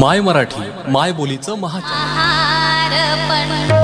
माय मराठी माय बोलीचं महाचार.